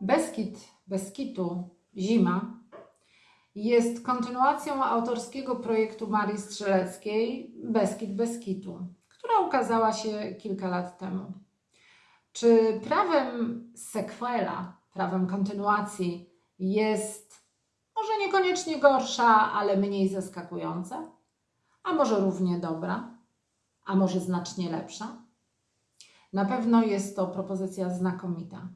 Beskid Beskitu Zima jest kontynuacją autorskiego projektu Marii Strzeleckiej Beskid Beskitu, która ukazała się kilka lat temu. Czy prawem sequela, prawem kontynuacji jest może niekoniecznie gorsza, ale mniej zaskakująca? A może równie dobra? A może znacznie lepsza? Na pewno jest to propozycja znakomita.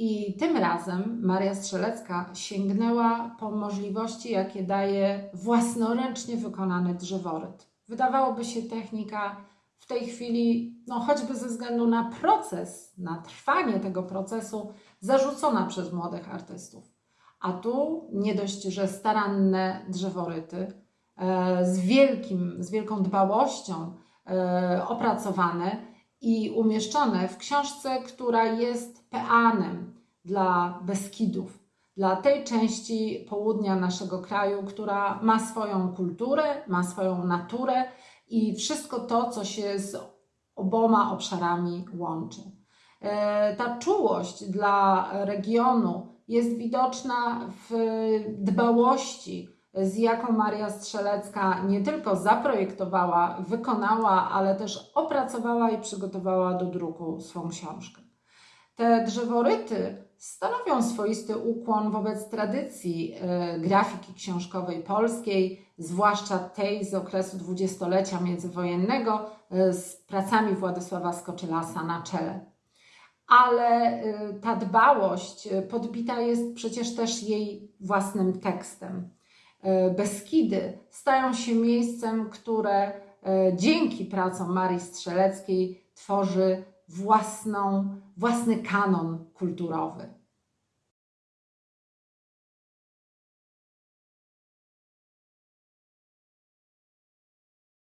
I tym razem Maria Strzelecka sięgnęła po możliwości, jakie daje własnoręcznie wykonany drzeworyt. Wydawałoby się technika w tej chwili, no choćby ze względu na proces, na trwanie tego procesu, zarzucona przez młodych artystów. A tu nie dość, że staranne drzeworyty e, z, wielkim, z wielką dbałością e, opracowane i umieszczone w książce, która jest peanem dla Beskidów, dla tej części południa naszego kraju, która ma swoją kulturę, ma swoją naturę i wszystko to, co się z oboma obszarami łączy. E, Ta czułość dla regionu jest widoczna w dbałości, z jaką Maria Strzelecka nie tylko zaprojektowała, wykonała, ale też opracowała i przygotowała do druku swą książkę. Te drzeworyty stanowią swoisty ukłon wobec tradycji e, grafiki książkowej polskiej, zwłaszcza tej z okresu dwudziestolecia międzywojennego e, z pracami Władysława Skoczylasa na czele. Ale e, ta dbałość podbita jest przecież też jej własnym tekstem. E, Beskidy stają się miejscem, które e, dzięki pracom Marii Strzeleckiej tworzy własną, własny kanon kulturowy.